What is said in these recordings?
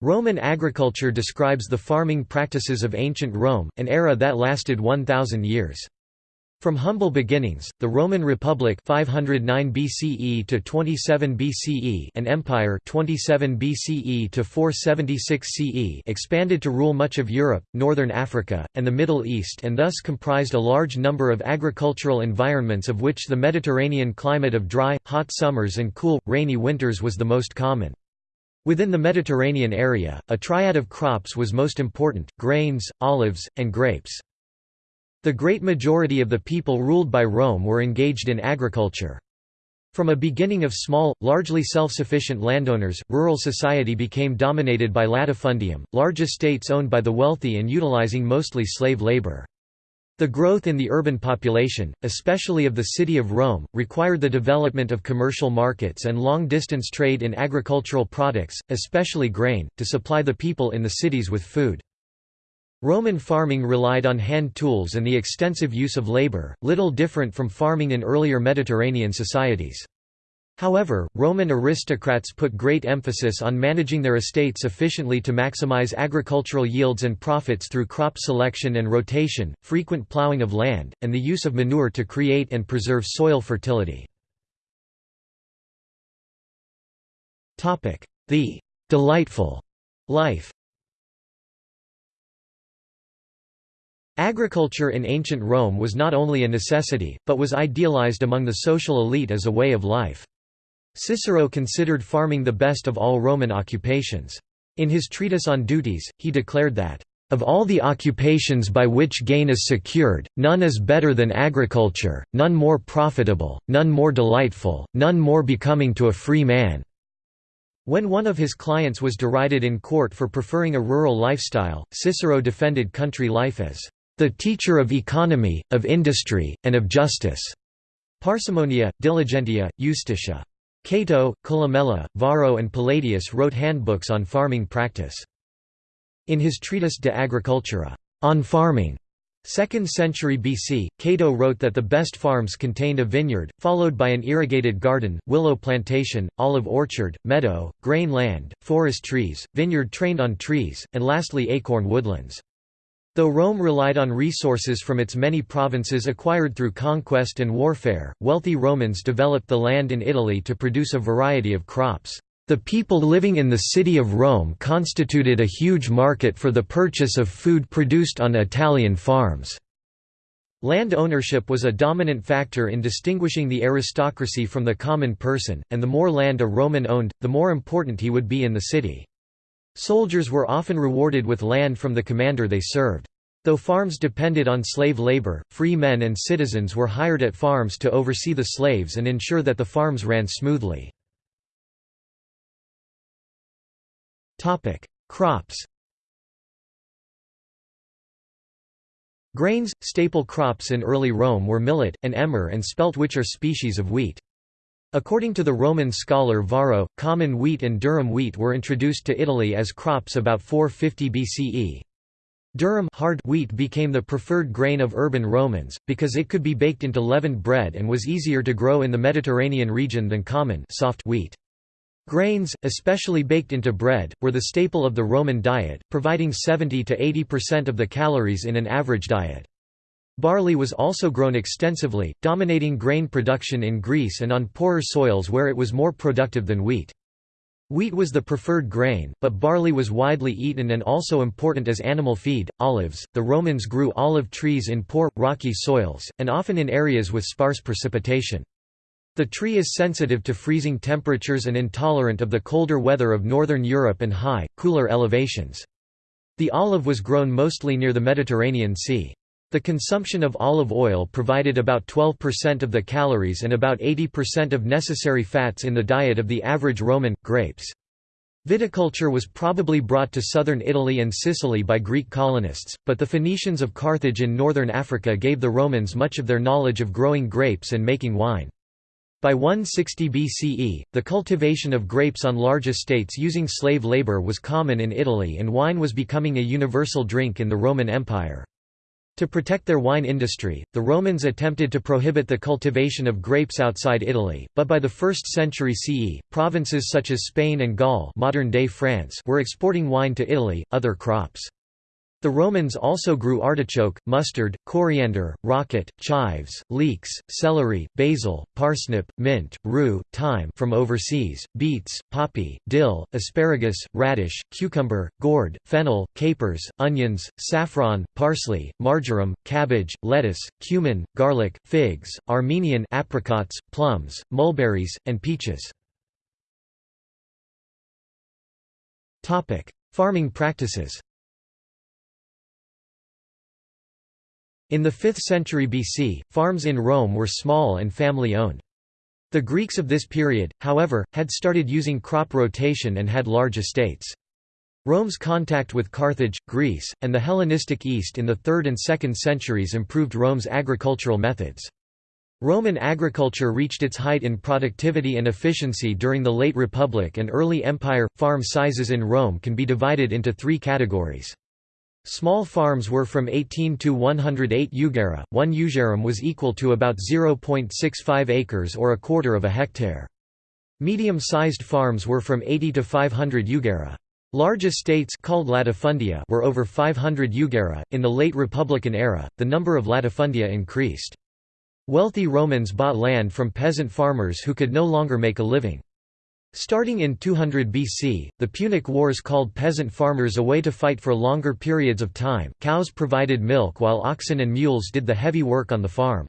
Roman agriculture describes the farming practices of ancient Rome, an era that lasted 1,000 years. From humble beginnings, the Roman Republic 509 BCE to 27 BCE and Empire 27 BCE to 476 CE expanded to rule much of Europe, northern Africa, and the Middle East and thus comprised a large number of agricultural environments of which the Mediterranean climate of dry, hot summers and cool, rainy winters was the most common. Within the Mediterranean area, a triad of crops was most important, grains, olives, and grapes. The great majority of the people ruled by Rome were engaged in agriculture. From a beginning of small, largely self-sufficient landowners, rural society became dominated by latifundium, large estates owned by the wealthy and utilizing mostly slave labor. The growth in the urban population, especially of the city of Rome, required the development of commercial markets and long-distance trade in agricultural products, especially grain, to supply the people in the cities with food. Roman farming relied on hand tools and the extensive use of labor, little different from farming in earlier Mediterranean societies. However, Roman aristocrats put great emphasis on managing their estates efficiently to maximize agricultural yields and profits through crop selection and rotation, frequent plowing of land, and the use of manure to create and preserve soil fertility. The «delightful» life Agriculture in ancient Rome was not only a necessity, but was idealized among the social elite as a way of life. Cicero considered farming the best of all Roman occupations. In his treatise on duties, he declared that, "...of all the occupations by which gain is secured, none is better than agriculture, none more profitable, none more delightful, none more becoming to a free man." When one of his clients was derided in court for preferring a rural lifestyle, Cicero defended country life as, "...the teacher of economy, of industry, and of justice." Parsimonia, diligentia, justitia. Cato, Columella, Varro and Palladius wrote handbooks on farming practice. In his treatise De Agricultura on farming, 2nd century BC, Cato wrote that the best farms contained a vineyard, followed by an irrigated garden, willow plantation, olive orchard, meadow, grain land, forest trees, vineyard trained on trees, and lastly acorn woodlands. Though Rome relied on resources from its many provinces acquired through conquest and warfare, wealthy Romans developed the land in Italy to produce a variety of crops. The people living in the city of Rome constituted a huge market for the purchase of food produced on Italian farms. Land ownership was a dominant factor in distinguishing the aristocracy from the common person, and the more land a Roman owned, the more important he would be in the city. Soldiers were often rewarded with land from the commander they served. Though farms depended on slave labor, free men and citizens were hired at farms to oversee the slaves and ensure that the farms ran smoothly. Crops Grains, staple crops in early Rome were millet, and emmer and spelt which are species of wheat. According to the Roman scholar Varro, common wheat and durum wheat were introduced to Italy as crops about 450 BCE. Durum hard wheat became the preferred grain of urban Romans, because it could be baked into leavened bread and was easier to grow in the Mediterranean region than common soft wheat. Grains, especially baked into bread, were the staple of the Roman diet, providing 70 to 80% of the calories in an average diet. Barley was also grown extensively, dominating grain production in Greece and on poorer soils where it was more productive than wheat. Wheat was the preferred grain, but barley was widely eaten and also important as animal feed. Olives The Romans grew olive trees in poor, rocky soils, and often in areas with sparse precipitation. The tree is sensitive to freezing temperatures and intolerant of the colder weather of northern Europe and high, cooler elevations. The olive was grown mostly near the Mediterranean Sea. The consumption of olive oil provided about 12% of the calories and about 80% of necessary fats in the diet of the average Roman. Grapes. Viticulture was probably brought to southern Italy and Sicily by Greek colonists, but the Phoenicians of Carthage in northern Africa gave the Romans much of their knowledge of growing grapes and making wine. By 160 BCE, the cultivation of grapes on large estates using slave labor was common in Italy and wine was becoming a universal drink in the Roman Empire. To protect their wine industry, the Romans attempted to prohibit the cultivation of grapes outside Italy, but by the 1st century CE, provinces such as Spain and Gaul modern-day France were exporting wine to Italy, other crops. The Romans also grew artichoke, mustard, coriander, rocket, chives, leeks, celery, basil, parsnip, mint, rue, thyme from overseas, beets, poppy, dill, asparagus, radish, cucumber, gourd, fennel, capers, onions, saffron, parsley, marjoram, cabbage, lettuce, cumin, garlic, figs, Armenian apricots, plums, mulberries, and peaches. Farming practices In the 5th century BC, farms in Rome were small and family-owned. The Greeks of this period, however, had started using crop rotation and had large estates. Rome's contact with Carthage, Greece, and the Hellenistic East in the 3rd and 2nd centuries improved Rome's agricultural methods. Roman agriculture reached its height in productivity and efficiency during the late Republic and early Empire. Farm sizes in Rome can be divided into three categories. Small farms were from 18 to 108 jugera, one jugerum was equal to about 0.65 acres or a quarter of a hectare. Medium-sized farms were from 80 to 500 jugera. Large estates called latifundia were over 500 jugera. In the late Republican era, the number of latifundia increased. Wealthy Romans bought land from peasant farmers who could no longer make a living. Starting in 200 BC, the Punic Wars called peasant farmers away to fight for longer periods of time. Cows provided milk while oxen and mules did the heavy work on the farm.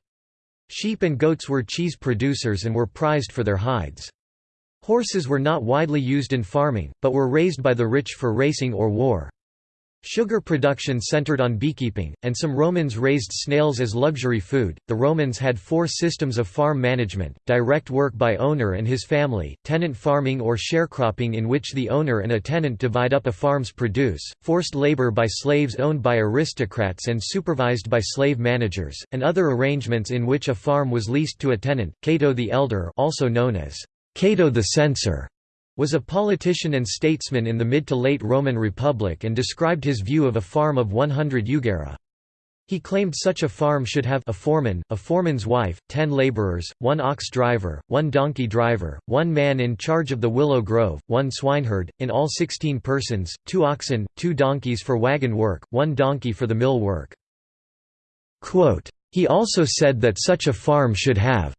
Sheep and goats were cheese producers and were prized for their hides. Horses were not widely used in farming, but were raised by the rich for racing or war. Sugar production centered on beekeeping, and some Romans raised snails as luxury food. The Romans had four systems of farm management direct work by owner and his family, tenant farming or sharecropping, in which the owner and a tenant divide up a farm's produce, forced labor by slaves owned by aristocrats and supervised by slave managers, and other arrangements in which a farm was leased to a tenant. Cato the Elder, also known as Cato the Censor, was a politician and statesman in the mid to late Roman Republic and described his view of a farm of 100 jugera. He claimed such a farm should have a foreman, a foreman's wife, ten laborers, one ox driver, one donkey driver, one man in charge of the willow grove, one swineherd, in all sixteen persons, two oxen, two donkeys for wagon work, one donkey for the mill work. Quote, he also said that such a farm should have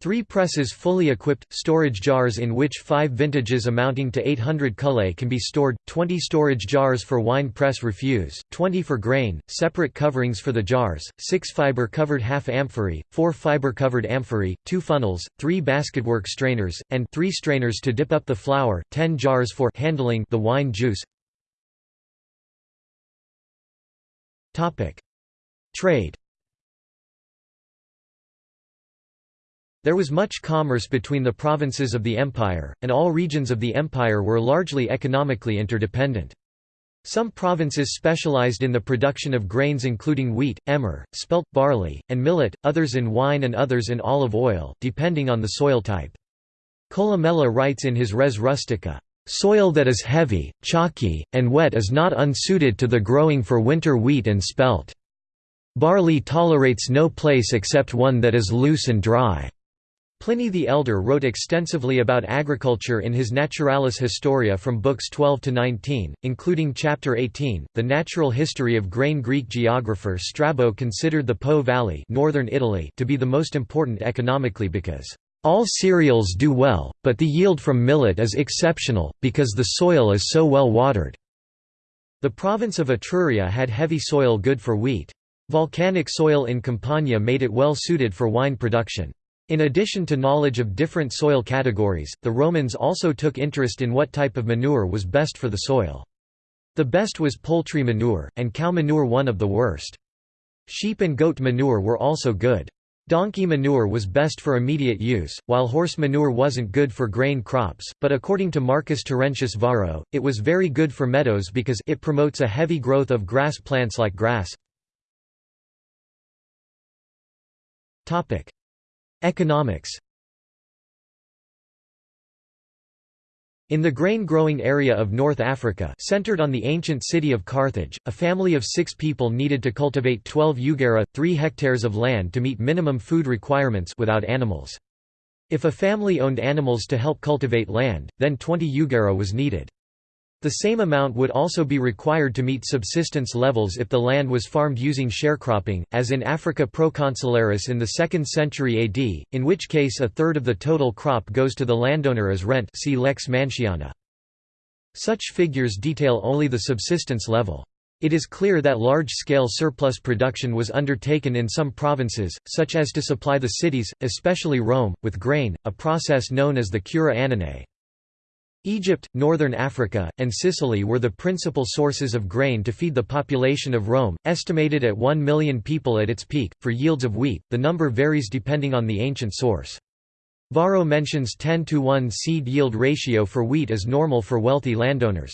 Three presses fully equipped, storage jars in which five vintages amounting to 800 cullae can be stored, 20 storage jars for wine press refuse, 20 for grain, separate coverings for the jars, 6 fiber-covered half-amphorae, 4 fiber-covered amphorae, 2 funnels, 3 basketwork strainers, and 3 strainers to dip up the flour, 10 jars for handling the wine juice. Trade There was much commerce between the provinces of the empire, and all regions of the empire were largely economically interdependent. Some provinces specialized in the production of grains including wheat, emmer, spelt, barley, and millet, others in wine and others in olive oil, depending on the soil type. Columella writes in his Res Rustica, "...soil that is heavy, chalky, and wet is not unsuited to the growing for winter wheat and spelt. Barley tolerates no place except one that is loose and dry." Pliny the Elder wrote extensively about agriculture in his Naturalis Historia from books 12 to 19, including chapter 18, The Natural History of Grain Greek geographer Strabo considered the Po Valley northern Italy to be the most important economically because, "...all cereals do well, but the yield from millet is exceptional, because the soil is so well watered." The province of Etruria had heavy soil good for wheat. Volcanic soil in Campania made it well suited for wine production. In addition to knowledge of different soil categories, the Romans also took interest in what type of manure was best for the soil. The best was poultry manure, and cow manure one of the worst. Sheep and goat manure were also good. Donkey manure was best for immediate use, while horse manure wasn't good for grain crops, but according to Marcus Terentius Varro, it was very good for meadows because it promotes a heavy growth of grass plants like grass. Economics In the grain-growing area of North Africa centered on the ancient city of Carthage, a family of six people needed to cultivate 12 iugera, 3 hectares of land to meet minimum food requirements without animals. If a family owned animals to help cultivate land, then 20 iugera was needed. The same amount would also be required to meet subsistence levels if the land was farmed using sharecropping, as in Africa Proconsularis in the 2nd century AD, in which case a third of the total crop goes to the landowner as rent see Lex Manciana. Such figures detail only the subsistence level. It is clear that large-scale surplus production was undertaken in some provinces, such as to supply the cities, especially Rome, with grain, a process known as the cura annonae. Egypt, northern Africa, and Sicily were the principal sources of grain to feed the population of Rome, estimated at 1 million people at its peak. For yields of wheat, the number varies depending on the ancient source. Varro mentions 10 to 1 seed yield ratio for wheat as normal for wealthy landowners.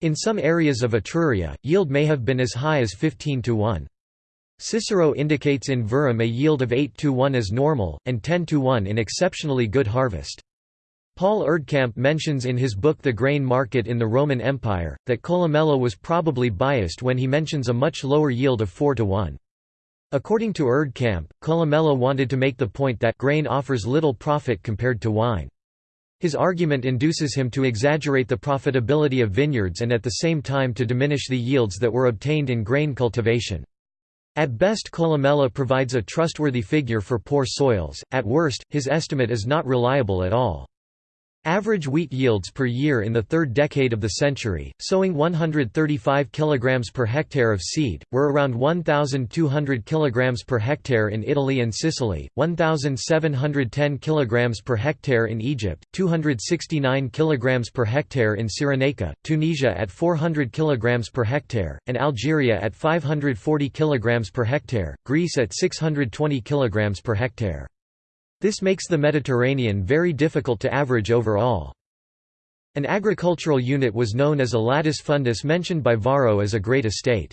In some areas of Etruria, yield may have been as high as 15 to 1. Cicero indicates in Verrem a yield of 8 to 1 as normal, and 10 to 1 in exceptionally good harvest. Paul Erdkamp mentions in his book The Grain Market in the Roman Empire, that Columella was probably biased when he mentions a much lower yield of 4 to 1. According to Erdkamp, Columella wanted to make the point that grain offers little profit compared to wine. His argument induces him to exaggerate the profitability of vineyards and at the same time to diminish the yields that were obtained in grain cultivation. At best Columella provides a trustworthy figure for poor soils, at worst, his estimate is not reliable at all. Average wheat yields per year in the third decade of the century, sowing 135 kg per hectare of seed, were around 1,200 kg per hectare in Italy and Sicily, 1,710 kg per hectare in Egypt, 269 kg per hectare in Cyrenaica, Tunisia at 400 kg per hectare, and Algeria at 540 kg per hectare, Greece at 620 kg per hectare. This makes the Mediterranean very difficult to average overall. An agricultural unit was known as a latus fundus mentioned by Varro as a great estate.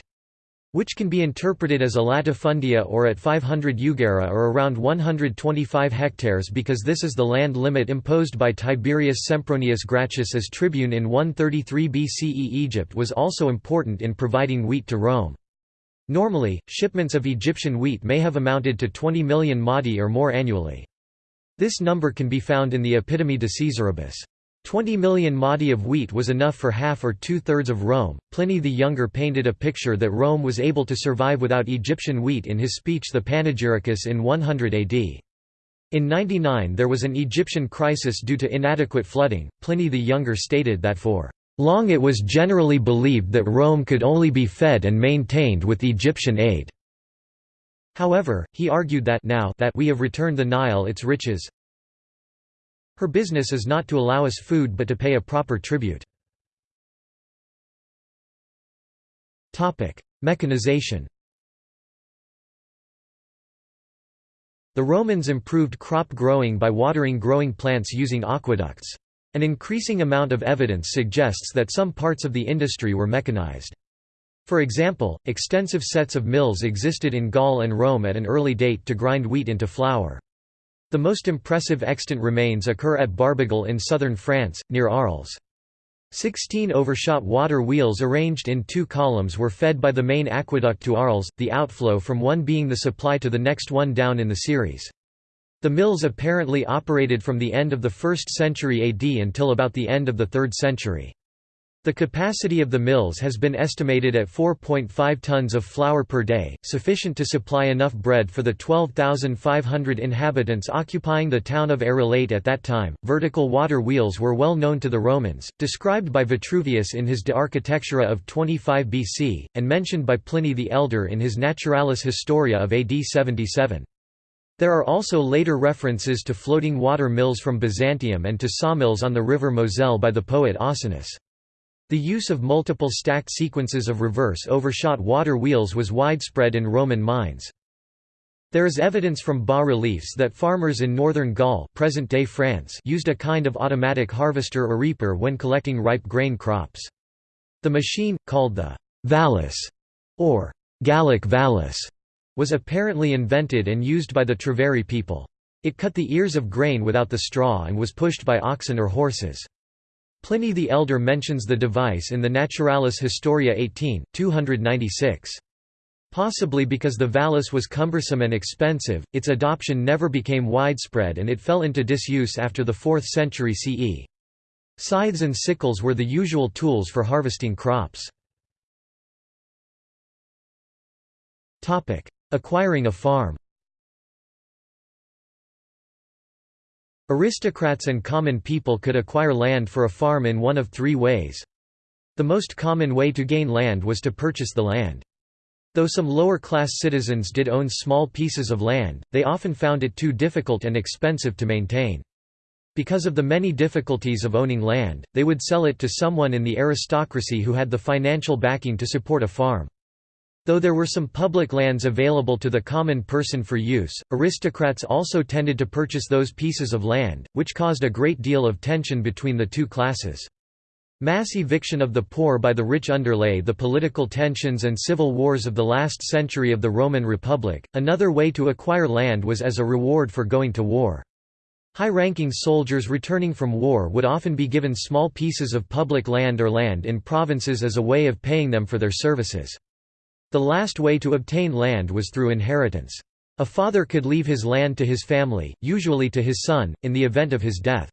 Which can be interpreted as a latifundia or at 500 iugera or around 125 hectares because this is the land limit imposed by Tiberius Sempronius Gracchus as tribune in 133 BCE. Egypt was also important in providing wheat to Rome. Normally, shipments of Egyptian wheat may have amounted to 20 million modi or more annually. This number can be found in the Epitome de Caesaribus. 20 million modi of wheat was enough for half or two-thirds of Rome. Pliny the Younger painted a picture that Rome was able to survive without Egyptian wheat in his speech The Panegyricus in 100 AD. In 99 there was an Egyptian crisis due to inadequate flooding. Pliny the Younger stated that for long it was generally believed that Rome could only be fed and maintained with Egyptian aid. However, he argued that now that we have returned the Nile its riches, her business is not to allow us food but to pay a proper tribute. Mechanization The Romans improved crop growing by watering growing plants using aqueducts. An increasing amount of evidence suggests that some parts of the industry were mechanized. For example, extensive sets of mills existed in Gaul and Rome at an early date to grind wheat into flour. The most impressive extant remains occur at Barbegal in southern France, near Arles. Sixteen overshot water wheels arranged in two columns were fed by the main aqueduct to Arles, the outflow from one being the supply to the next one down in the series. The mills apparently operated from the end of the 1st century AD until about the end of the 3rd century. The capacity of the mills has been estimated at 4.5 tons of flour per day, sufficient to supply enough bread for the 12,500 inhabitants occupying the town of Arelate at that time. Vertical water wheels were well known to the Romans, described by Vitruvius in his De Architectura of 25 BC, and mentioned by Pliny the Elder in his Naturalis Historia of AD 77. There are also later references to floating water mills from Byzantium and to sawmills on the river Moselle by the poet Ausonius. The use of multiple stacked sequences of reverse overshot water wheels was widespread in Roman mines. There is evidence from bas-reliefs that farmers in northern Gaul present-day France used a kind of automatic harvester or reaper when collecting ripe grain crops. The machine, called the vallus or Gallic vallus, was apparently invented and used by the Treveri people. It cut the ears of grain without the straw and was pushed by oxen or horses. Pliny the Elder mentions the device in the Naturalis Historia 18, 296. Possibly because the vallus was cumbersome and expensive, its adoption never became widespread and it fell into disuse after the 4th century CE. Scythes and sickles were the usual tools for harvesting crops. Acquiring a farm Aristocrats and common people could acquire land for a farm in one of three ways. The most common way to gain land was to purchase the land. Though some lower-class citizens did own small pieces of land, they often found it too difficult and expensive to maintain. Because of the many difficulties of owning land, they would sell it to someone in the aristocracy who had the financial backing to support a farm. Though there were some public lands available to the common person for use, aristocrats also tended to purchase those pieces of land, which caused a great deal of tension between the two classes. Mass eviction of the poor by the rich underlay the political tensions and civil wars of the last century of the Roman Republic. Another way to acquire land was as a reward for going to war. High-ranking soldiers returning from war would often be given small pieces of public land or land in provinces as a way of paying them for their services. The last way to obtain land was through inheritance. A father could leave his land to his family, usually to his son, in the event of his death.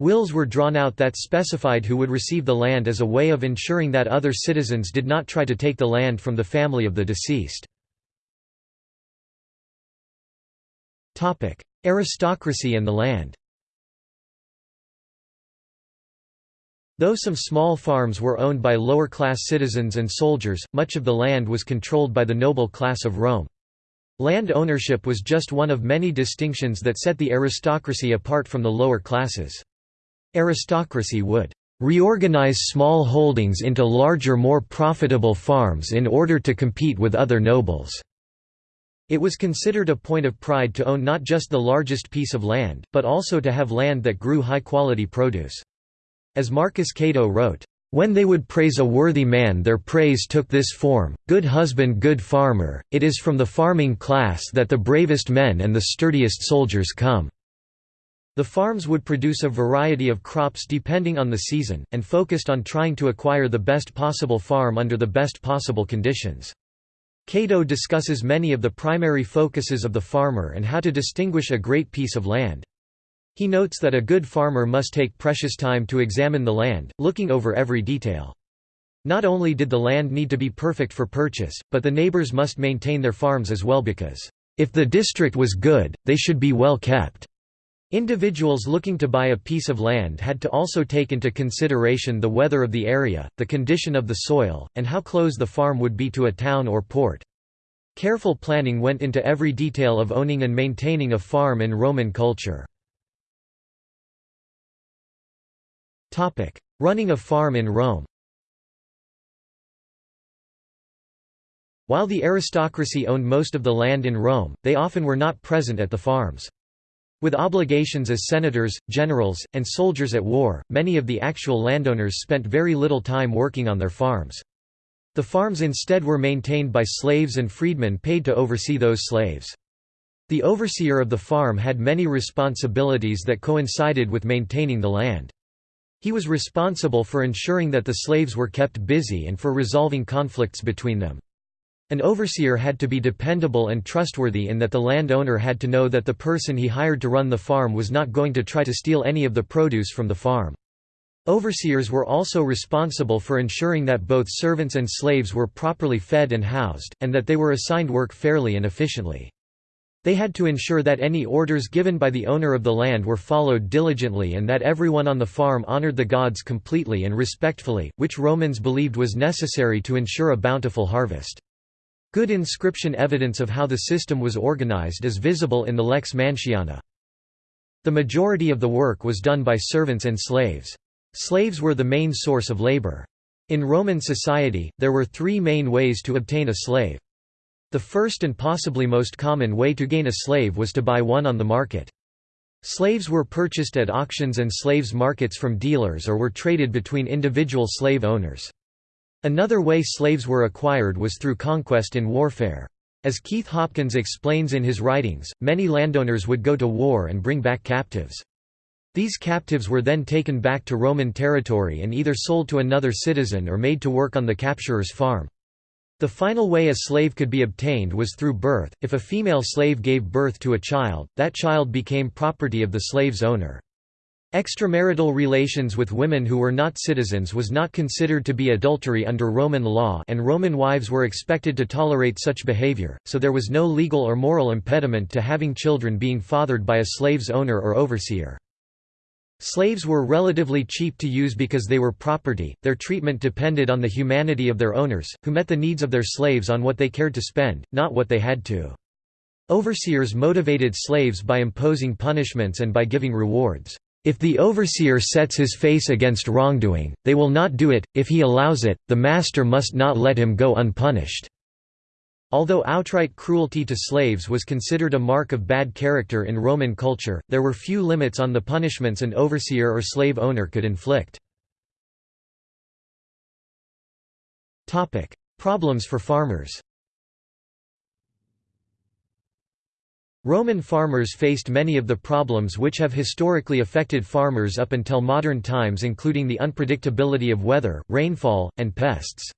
Wills were drawn out that specified who would receive the land as a way of ensuring that other citizens did not try to take the land from the family of the deceased. Aristocracy and the land Though some small farms were owned by lower-class citizens and soldiers, much of the land was controlled by the noble class of Rome. Land ownership was just one of many distinctions that set the aristocracy apart from the lower classes. Aristocracy would reorganize small holdings into larger more profitable farms in order to compete with other nobles. It was considered a point of pride to own not just the largest piece of land, but also to have land that grew high-quality produce. As Marcus Cato wrote, "...when they would praise a worthy man their praise took this form, good husband good farmer, it is from the farming class that the bravest men and the sturdiest soldiers come." The farms would produce a variety of crops depending on the season, and focused on trying to acquire the best possible farm under the best possible conditions. Cato discusses many of the primary focuses of the farmer and how to distinguish a great piece of land. He notes that a good farmer must take precious time to examine the land, looking over every detail. Not only did the land need to be perfect for purchase, but the neighbors must maintain their farms as well because, "...if the district was good, they should be well kept." Individuals looking to buy a piece of land had to also take into consideration the weather of the area, the condition of the soil, and how close the farm would be to a town or port. Careful planning went into every detail of owning and maintaining a farm in Roman culture. Running a farm in Rome While the aristocracy owned most of the land in Rome, they often were not present at the farms. With obligations as senators, generals, and soldiers at war, many of the actual landowners spent very little time working on their farms. The farms instead were maintained by slaves and freedmen paid to oversee those slaves. The overseer of the farm had many responsibilities that coincided with maintaining the land. He was responsible for ensuring that the slaves were kept busy and for resolving conflicts between them. An overseer had to be dependable and trustworthy in that the landowner had to know that the person he hired to run the farm was not going to try to steal any of the produce from the farm. Overseers were also responsible for ensuring that both servants and slaves were properly fed and housed, and that they were assigned work fairly and efficiently. They had to ensure that any orders given by the owner of the land were followed diligently and that everyone on the farm honored the gods completely and respectfully, which Romans believed was necessary to ensure a bountiful harvest. Good inscription evidence of how the system was organized is visible in the Lex Manciana. The majority of the work was done by servants and slaves. Slaves were the main source of labor. In Roman society, there were three main ways to obtain a slave. The first and possibly most common way to gain a slave was to buy one on the market. Slaves were purchased at auctions and slaves markets from dealers or were traded between individual slave owners. Another way slaves were acquired was through conquest in warfare. As Keith Hopkins explains in his writings, many landowners would go to war and bring back captives. These captives were then taken back to Roman territory and either sold to another citizen or made to work on the capturer's farm. The final way a slave could be obtained was through birth. If a female slave gave birth to a child, that child became property of the slave's owner. Extramarital relations with women who were not citizens was not considered to be adultery under Roman law and Roman wives were expected to tolerate such behavior, so there was no legal or moral impediment to having children being fathered by a slave's owner or overseer. Slaves were relatively cheap to use because they were property, their treatment depended on the humanity of their owners, who met the needs of their slaves on what they cared to spend, not what they had to. Overseers motivated slaves by imposing punishments and by giving rewards. If the overseer sets his face against wrongdoing, they will not do it, if he allows it, the master must not let him go unpunished. Although outright cruelty to slaves was considered a mark of bad character in Roman culture, there were few limits on the punishments an overseer or slave owner could inflict. Problems for farmers Roman farmers faced many of the problems which have historically affected farmers up until modern times including the unpredictability of weather, rainfall, and pests.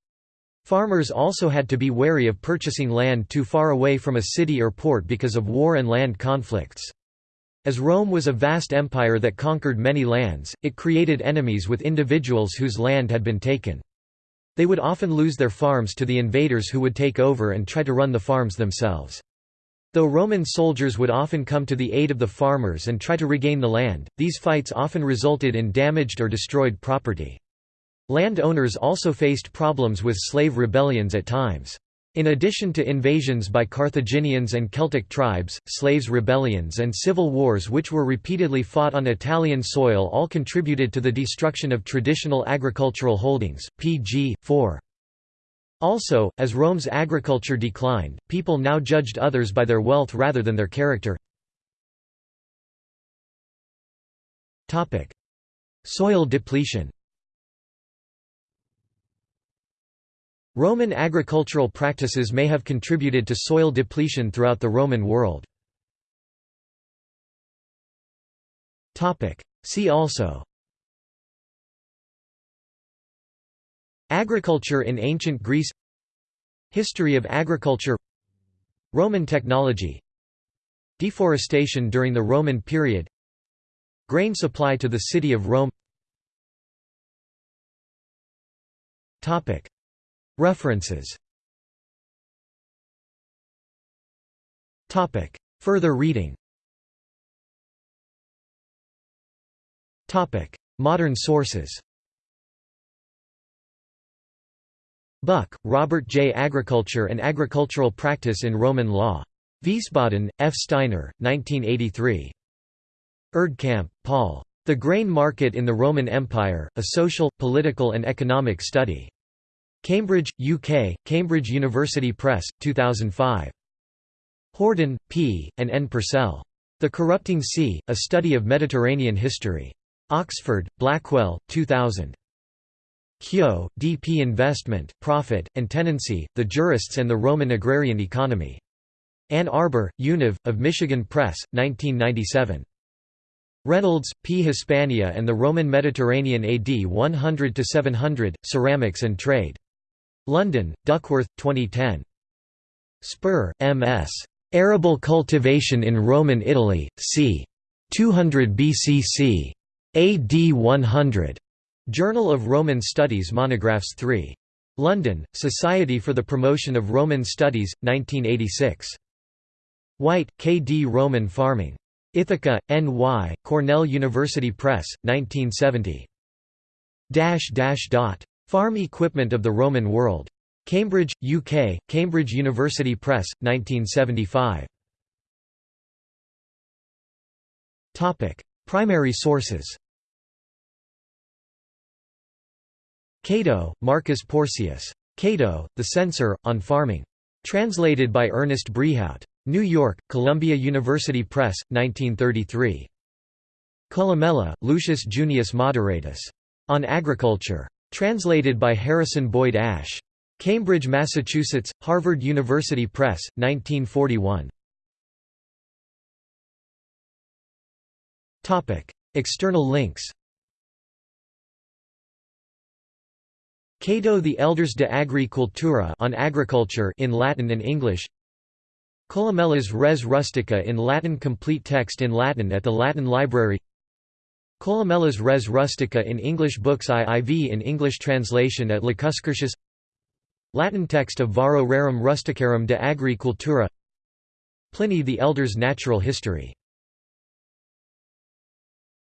Farmers also had to be wary of purchasing land too far away from a city or port because of war and land conflicts. As Rome was a vast empire that conquered many lands, it created enemies with individuals whose land had been taken. They would often lose their farms to the invaders who would take over and try to run the farms themselves. Though Roman soldiers would often come to the aid of the farmers and try to regain the land, these fights often resulted in damaged or destroyed property. Landowners also faced problems with slave rebellions at times. In addition to invasions by Carthaginians and Celtic tribes, slaves rebellions and civil wars which were repeatedly fought on Italian soil all contributed to the destruction of traditional agricultural holdings. pg. 4. Also, as Rome's agriculture declined, people now judged others by their wealth rather than their character. Soil depletion Roman agricultural practices may have contributed to soil depletion throughout the Roman world. See also Agriculture in ancient Greece History of agriculture Roman technology Deforestation during the Roman period Grain supply to the city of Rome References Further reading Modern sources Buck, Robert J. Agriculture and Agricultural Practice in Roman Law. Wiesbaden, F. Steiner, 1983. Erdkamp, Paul. The Grain Market in the Roman Empire, A Social, Political and Economic Study. Cambridge, UK, Cambridge University Press, 2005. Horden, P., and N. Purcell. The Corrupting Sea, A Study of Mediterranean History. Oxford, Blackwell, 2000. Kehoe, D. P. Investment, Profit, and Tenancy, The Jurists and the Roman Agrarian Economy. Ann Arbor, Univ, of Michigan Press, 1997. Reynolds, P. Hispania and the Roman Mediterranean AD 100–700, Ceramics and Trade. London, Duckworth, 2010. Spurr, M.S. Arable cultivation in Roman Italy, c. 200 BCC. AD 100. Journal of Roman Studies Monographs 3. London, Society for the Promotion of Roman Studies, 1986. White, K. D. Roman Farming. Ithaca, N.Y., Cornell University Press, 1970. Dash dash dot. Farm Equipment of the Roman World. Cambridge, UK, Cambridge University Press, 1975. Primary sources Cato, Marcus Porcius. Cato, The Censor, on Farming. Translated by Ernest Brehaut. New York, Columbia University Press, 1933. Columella, Lucius Junius Moderatus. On Agriculture. Translated by Harrison Boyd Ash. Cambridge, Massachusetts, Harvard University Press, 1941. External links Cato the Elders de Agri Cultura on agriculture in Latin and English Columella's Res Rustica in Latin Complete text in Latin at the Latin Library Columella's Res Rustica in English Books IIV in English translation at Lacuscurtius Latin text of Varro Rerum Rusticarum de Agri Cultura Pliny the Elder's Natural History